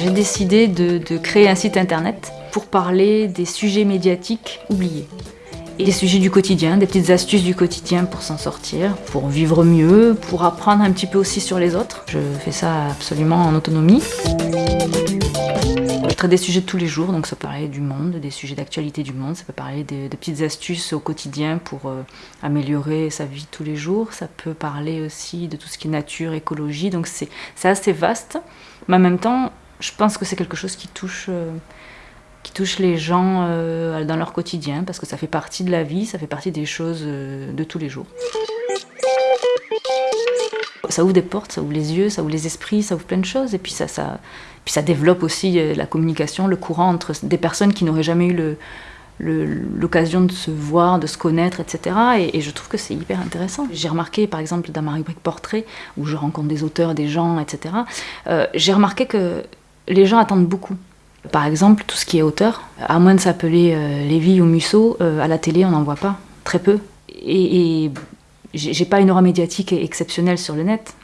J'ai décidé de, créer un site internet pour parler des sujets médiatiques oubliés. Et des sujets du quotidien, des petites astuces du quotidien pour s'en sortir, pour vivre mieux, pour apprendre un petit peu aussi sur les autres. Je fais ça absolument en autonomie. Traite des sujets de tous les jours, donc ça peut parler du monde, des sujets d'actualité du monde, ça peut parler de, petites astuces au quotidien pour euh, améliorer sa vie tous les jours, ça peut parler aussi de tout ce qui est nature, écologie, donc c'est assez vaste, mais en même temps, je pense que c'est quelque chose qui touche... Euh, qui touche les gens euh, dans leur quotidien, parce que ça fait partie de la vie, ça fait partie des choses de tous les jours. Ça ouvre des portes, ça ouvre les yeux, ça ouvre les esprits, ça ouvre plein de choses, et puis ça, ça, puis ça développe aussi euh, la communication, le courant entre des personnes qui n'auraient jamais eu l'occasion de se voir, de se connaître, etc. Et, je trouve que c'est hyper intéressant. J'ai remarqué, par exemple, dans ma rubrique portrait, où je rencontre des auteurs, des gens, etc., euh, j'ai remarqué que les gens attendent beaucoup. Par exemple, tout ce qui est auteur, à moins de s'appeler euh, Lévy ou Musso, euh, à la télé, on n'en voit pas, très peu. Et j'ai pas une aura médiatique exceptionnelle sur le net,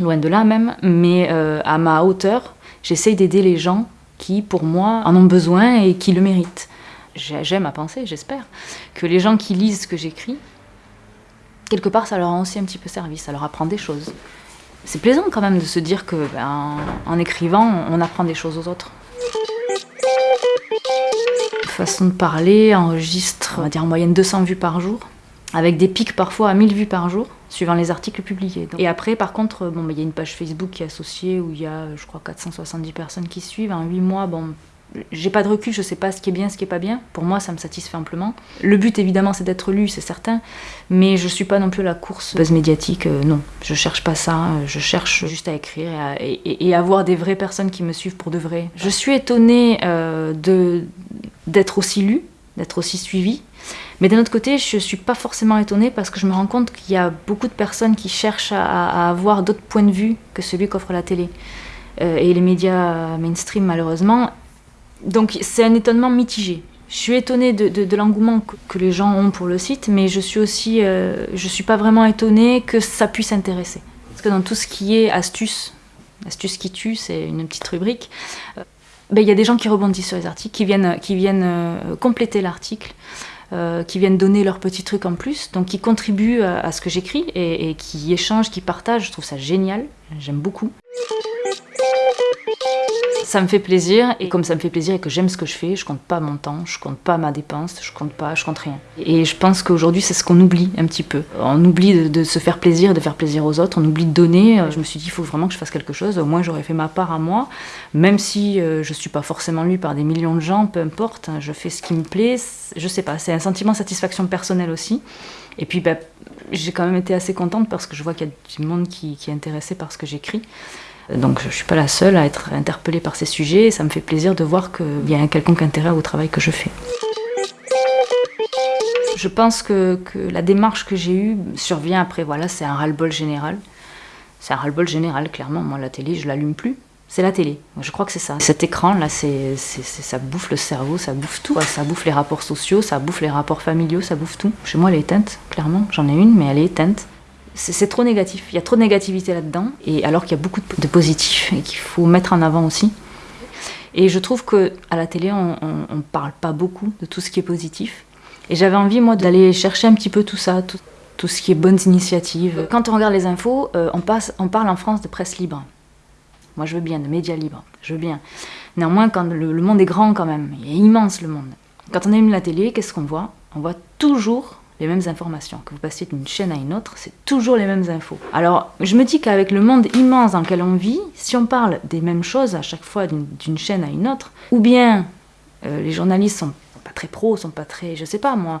loin de là même, mais euh, à ma hauteur, j'essaye d'aider les gens qui, pour moi, en ont besoin et qui le méritent. J'aime à penser, j'espère, que les gens qui lisent ce que j'écris, quelque part, ça leur a aussi un petit peu servi, ça leur apprend des choses. C'est plaisant quand même de se dire que, ben, en écrivant, on apprend des choses aux autres façon de parler enregistre, on va dire en moyenne 200 vues par jour, avec des pics parfois à 1000 vues par jour, suivant les articles publiés. Et après, par contre, bon, il y a une page Facebook qui est associée où il y a, je crois, 470 personnes qui suivent. En 8 mois, bon, j'ai pas de recul, je sais pas ce qui est bien, ce qui est pas bien. Pour moi, ça me satisfait amplement. Le but, évidemment, c'est d'être lu, c'est certain, mais je suis pas non plus à la course buzz médiatique, euh, non. Je cherche pas ça, je cherche juste à écrire et, à, et, avoir des vraies personnes qui me suivent pour de vrai. Je suis étonnée euh, d'être aussi lu, d'être aussi suivi. Mais d'un autre côté, je ne suis pas forcément étonnée parce que je me rends compte qu'il y a beaucoup de personnes qui cherchent à, avoir d'autres points de vue que celui qu'offre la télé. Euh, et les médias mainstream, malheureusement. Donc c'est un étonnement mitigé. Je suis étonnée de, l'engouement que, les gens ont pour le site, mais je suis aussi, euh, je suis pas vraiment étonnée que ça puisse intéresser. Parce que dans tout ce qui est astuce, astuce qui tue, c'est une petite rubrique, euh, ben, y a des gens qui rebondissent sur les articles, qui viennent, qui viennent euh, compléter l'article, euh, qui viennent donner leurs petits trucs en plus, donc qui contribuent à, ce que j'écris et, qui échangent, qui partagent. Je trouve ça génial, j'aime beaucoup. Ça me fait plaisir, et comme ça me fait plaisir et que j'aime ce que je fais, je compte pas mon temps, je compte pas ma dépense, je compte pas, je compte rien. Et je pense qu'aujourd'hui, c'est ce qu'on oublie un petit peu. On oublie de, se faire plaisir, de faire plaisir aux autres, on oublie de donner. Je me suis dit, il faut vraiment que je fasse quelque chose, au moins j'aurais fait ma part à moi, même si euh, je suis pas forcément lue par des millions de gens, peu importe, je fais ce qui me plaît, je sais pas, c'est un sentiment de satisfaction personnelle aussi. Et puis, bah, j'ai quand même été assez contente parce que je vois qu'il y a du monde qui est intéressé par ce que j'écris. Donc je ne suis pas la seule à être interpellée par ces sujets et ça me fait plaisir de voir qu'il y a un quelconque intérêt au travail que je fais. Je pense que, la démarche que j'ai eue survient après, voilà, c'est un ras-le-bol général. C'est un ras-le-bol général, clairement. Moi, la télé, je l'allume plus. C'est la télé. Je crois que c'est ça. Cet écran-là, ça bouffe le cerveau, ça bouffe tout. Ça bouffe les rapports sociaux, ça bouffe les rapports familiaux, ça bouffe tout. Chez moi, elle est éteinte, clairement. J'en ai une, mais elle est éteinte c'est trop négatif. Il y a trop de négativité là-dedans, et alors qu'il y a beaucoup de, positifs et qu'il faut mettre en avant aussi. Et je trouve que à la télé, on ne parle pas beaucoup de tout ce qui est positif. Et j'avais envie, moi, d'aller chercher un petit peu tout ça, tout, ce qui est bonnes initiatives. Quand on regarde les infos, euh, on, parle en France de presse libre. Moi, je veux bien, de médias libres, je veux bien. Néanmoins, quand le, monde est grand quand même, il est immense le monde. Quand on allume la télé, qu'est-ce qu'on voit? On voit toujours les mêmes informations. Que vous passiez d'une chaîne à une autre, c'est toujours les mêmes infos. Alors, je me dis qu'avec le monde immense dans lequel on vit, si on parle des mêmes choses à chaque fois d'une chaîne à une autre, ou bien euh, les journalistes sont pas très pros, sont pas très, je sais pas moi,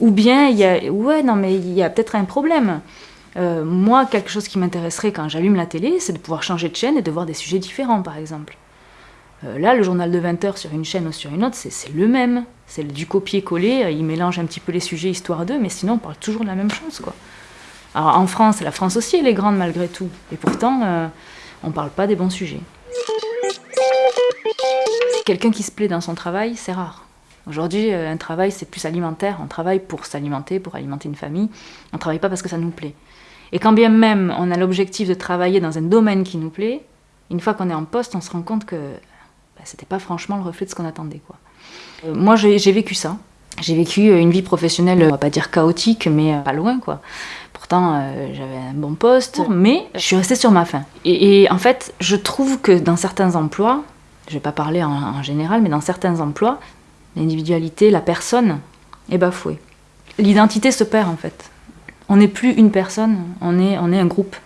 ou bien il y a, ouais, non mais il y a peut-être un problème. Euh, moi, quelque chose qui m'intéresserait quand j'allume la télé, c'est de pouvoir changer de chaîne et de voir des sujets différents, par exemple. Euh, là, le journal de 20 heures sur une chaîne ou sur une autre, c'est le même. C'est du copier-coller, euh, il mélange un petit peu les sujets histoire d'eux, mais sinon on parle toujours de la même chose. Quoi. Alors en France, la France aussi elle est grande malgré tout, et pourtant euh, on ne parle pas des bons sujets. Quelqu'un qui se plaît dans son travail, c'est rare. Aujourd'hui, un travail, c'est plus alimentaire. On travaille pour s'alimenter, pour alimenter une famille. On ne travaille pas parce que ça nous plaît. Et quand bien même on a l'objectif de travailler dans un domaine qui nous plaît, une fois qu'on est en poste, on se rend compte que bah, c'était pas franchement le reflet de ce qu'on attendait. Quoi. Euh, moi, j'ai vécu ça. J'ai vécu une vie professionnelle, on va pas dire chaotique, mais pas loin, quoi. Pourtant, j'avais un bon poste, mais je suis restée sur ma faim. Et, en fait, je trouve que dans certains emplois, je vais pas parler en, général, mais dans certains emplois, l'individualité, la personne est bafouée. L'identité se perd en fait. On n'est plus une personne, on est, on est un groupe.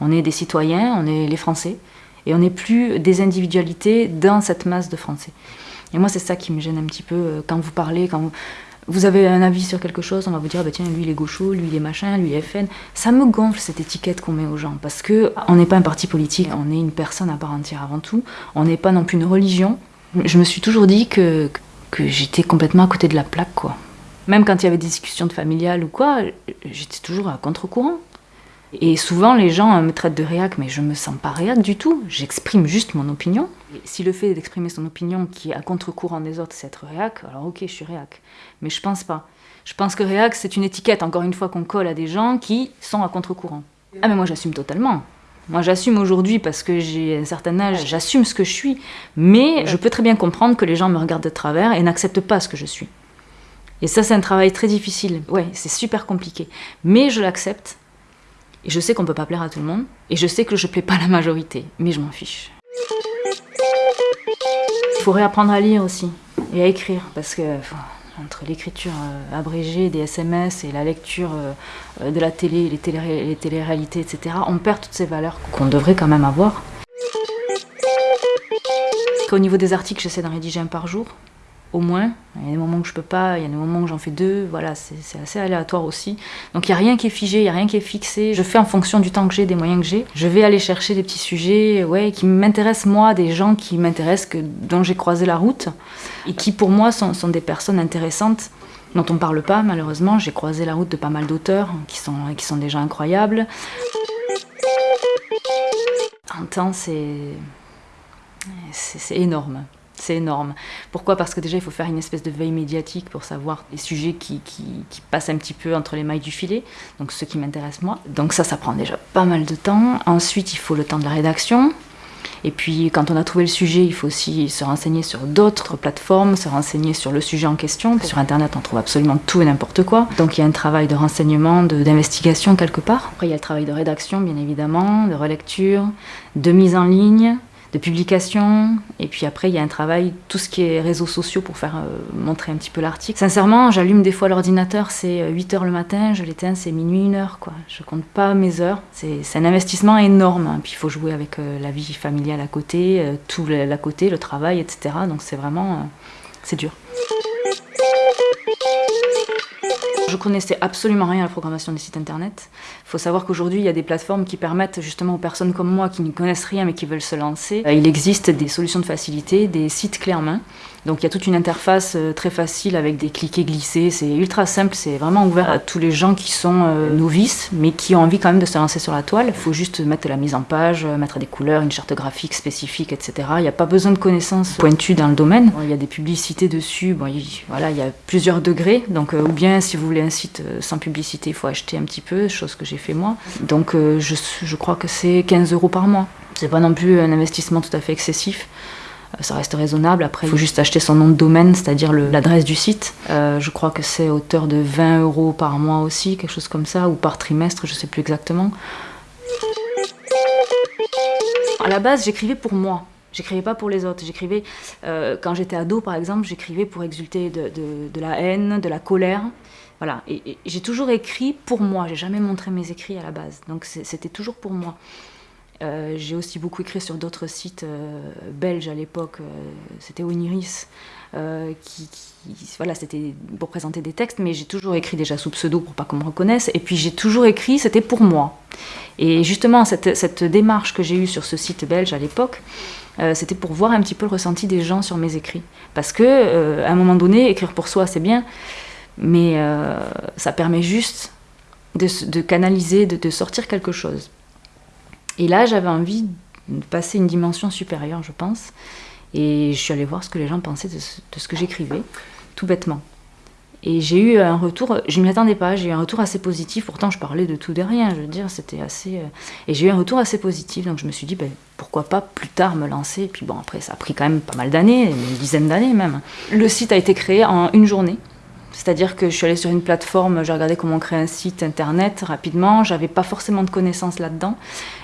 On est des citoyens, on est les Français, et on n'est plus des individualités dans cette masse de Français. Et moi, c'est ça qui me gêne un petit peu euh, quand vous parlez, quand vous, avez un avis sur quelque chose, on va vous dire bah tiens lui il est gaucho, lui il est machin, lui il est FN. Ça me gonfle cette étiquette qu'on met aux gens parce que on n'est pas un parti politique, on est une personne à part entière avant tout. On n'est pas non plus une religion. Je me suis toujours dit que, que j'étais complètement à côté de la plaque quoi. Même quand il y avait des discussions de familiales ou quoi, j'étais toujours à contre-courant. Et souvent, les gens me traitent de réac, mais je me sens pas réac du tout. J'exprime juste mon opinion. si le fait d'exprimer son opinion qui est à contre-courant des autres, c'est être réac, alors ok, je suis réac. Mais je pense pas. Je pense que réac, c'est une étiquette, encore une fois, qu'on colle à des gens qui sont à contre-courant. Ah, mais moi, j'assume totalement. Moi, j'assume aujourd'hui parce que j'ai un certain âge, j'assume ce que je suis. Mais je peux très bien comprendre que les gens me regardent de travers et n'acceptent pas ce que je suis. Et ça, c'est un travail très difficile. Ouais, c'est super compliqué. Mais je l'accepte et je sais qu'on peut pas plaire à tout le monde. Et je sais que je plais pas à la majorité. Mais je m'en fiche. Il faut réapprendre à lire aussi. Et à écrire. Parce que entre l'écriture euh, abrégée des SMS et la lecture euh, de la télé, les, télé les téléréalités, etc., on perd toutes ces valeurs qu'on devrait quand même avoir. Au niveau des articles, j'essaie d'en rédiger un par jour au moins. Il y a des moments où je peux pas, il y a des moments où j'en fais deux, voilà, c'est assez aléatoire aussi. Donc il n'y a rien qui est figé, il n'y a rien qui est fixé. Je fais en fonction du temps que j'ai, des moyens que j'ai. Je vais aller chercher des petits sujets ouais, qui m'intéressent moi, des gens qui m'intéressent, dont j'ai croisé la route, et qui pour moi sont, des personnes intéressantes dont on ne parle pas malheureusement. J'ai croisé la route de pas mal d'auteurs qui sont, qui sont gens incroyables. En temps, c'est énorme. C'est énorme. Pourquoi? Parce que déjà, il faut faire une espèce de veille médiatique pour savoir les sujets qui, qui, passent un petit peu entre les mailles du filet, donc ceux qui m'intéressent moi. Donc ça, ça prend déjà pas mal de temps. Ensuite, il faut le temps de la rédaction. Et puis, quand on a trouvé le sujet, il faut aussi se renseigner sur d'autres plateformes, se renseigner sur le sujet en question. Sur Internet, on trouve absolument tout et n'importe quoi. Donc, il y a un travail de renseignement, d'investigation quelque part. Après, il y a le travail de rédaction, bien évidemment, de relecture, de mise en ligne, de publication. Et puis après, il y a un travail, tout ce qui est réseaux sociaux pour faire euh, montrer un petit peu l'article. Sincèrement, j'allume des fois l'ordinateur, c'est 8 euh, h le matin, je l'éteins, c'est minuit, 1 heure. Quoi. Je compte pas mes heures. C'est un investissement énorme. Hein. Puis il faut jouer avec euh, la vie familiale à côté, tout l'à côté, le travail, etc. Donc c'est vraiment. c'est dur. Je connaissais absolument rien à la programmation des sites internet. Il faut savoir qu'aujourd'hui, il y a des plateformes qui permettent justement aux personnes comme moi qui ne connaissent rien mais qui veulent se lancer. Euh, il existe des solutions de facilité, des sites clés en main. Donc il y a toute une interface euh, très facile avec des cliquets glissés. C'est ultra simple, c'est vraiment ouvert à tous les gens qui sont euh, novices mais qui ont envie quand même de se lancer sur la toile. Il faut juste mettre la mise en page, mettre des couleurs, une charte graphique spécifique, etc. Il n'y a pas besoin de connaissances pointues dans le domaine. Il y a des publicités dessus. Il, voilà, il y a plusieurs degrés. Donc ou bien si vous voulez un site euh, sans publicité, il faut acheter un petit peu, chose que j'ai fait moi. Donc euh, je, je crois que c'est 15 euros par mois. C'est pas non plus un investissement tout à fait excessif euh, ça reste raisonnable. Après, il faut juste acheter son nom de domaine, c'est-à-dire l'adresse du site. je crois que c'est hauteur de 20 euros par mois aussi, quelque chose comme ça, ou par trimestre, je sais plus exactement. À la base, j'écrivais pour moi. J'écrivais pas pour les autres. J'écrivais, quand j'étais ado par exemple, j'écrivais pour exulter de, la haine, de la colère. Voilà, et, j'ai toujours écrit pour moi, j'ai jamais montré mes écrits à la base, donc c'était toujours pour moi. Euh, j'ai aussi beaucoup écrit sur d'autres sites euh, belges à l'époque, euh, c'était Oniris, qui, voilà, c'était pour présenter des textes, mais j'ai toujours écrit déjà sous pseudo pour pas qu'on me reconnaisse, et puis j'ai toujours écrit, c'était pour moi. Et justement, cette, démarche que j'ai eue sur ce site belge à l'époque, c'était pour voir un petit peu le ressenti des gens sur mes écrits. Parce que, à un moment donné, écrire pour soi, c'est bien, mais ça permet juste de, canaliser, de, sortir quelque chose. Et là, j'avais envie de passer une dimension supérieure, je pense. Et je suis allée voir ce que les gens pensaient de ce, que j'écrivais. tout bêtement. Et j'ai eu un retour, je ne m'y attendais pas, j'ai eu un retour assez positif. Pourtant, je parlais de tout de rien, je veux dire, c'était assez. Euh, et j'ai eu un retour assez positif, donc je me suis dit, ben, pourquoi pas plus tard me lancer. Et puis bon, après, ça a pris quand même pas mal d'années, une dizaine d'années même. Le site a été créé en une journée. C'est-à-dire que je suis allée sur une plateforme, j'ai regardé comment créer un site internet rapidement, j'avais pas forcément de connaissances là-dedans,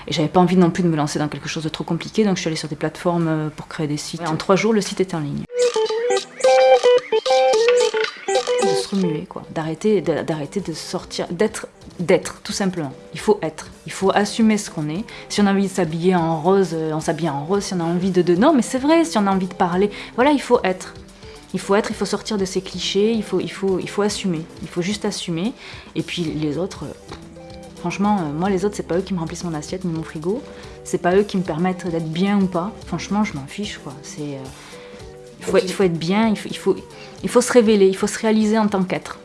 et j'avais pas envie non plus de me lancer dans quelque chose de trop compliqué, donc je suis allée sur des plateformes euh, pour créer des sites. Et en trois jours, le site était en ligne de se remuer, quoi, d'arrêter, de sortir, d'être, d'être, tout simplement. Il faut être, il faut assumer ce qu'on est. Si on a envie de s'habiller en rose, euh, on s'habille en rose. Si on a envie de, de, non, mais c'est vrai. Si on a envie de parler, voilà, il faut être. Il faut être, il faut sortir de ces clichés. Il faut, il faut, il faut assumer. Il faut juste assumer. Et puis les autres. Euh, franchement, euh, moi les autres, c'est pas eux qui me remplissent mon assiette ni mon frigo. C'est pas eux qui me permettent d'être bien ou pas. Franchement, je m'en fiche, quoi. C'est il faut, il faut être bien, il faut, il, faut, il faut se révéler, il faut se réaliser en tant qu'être.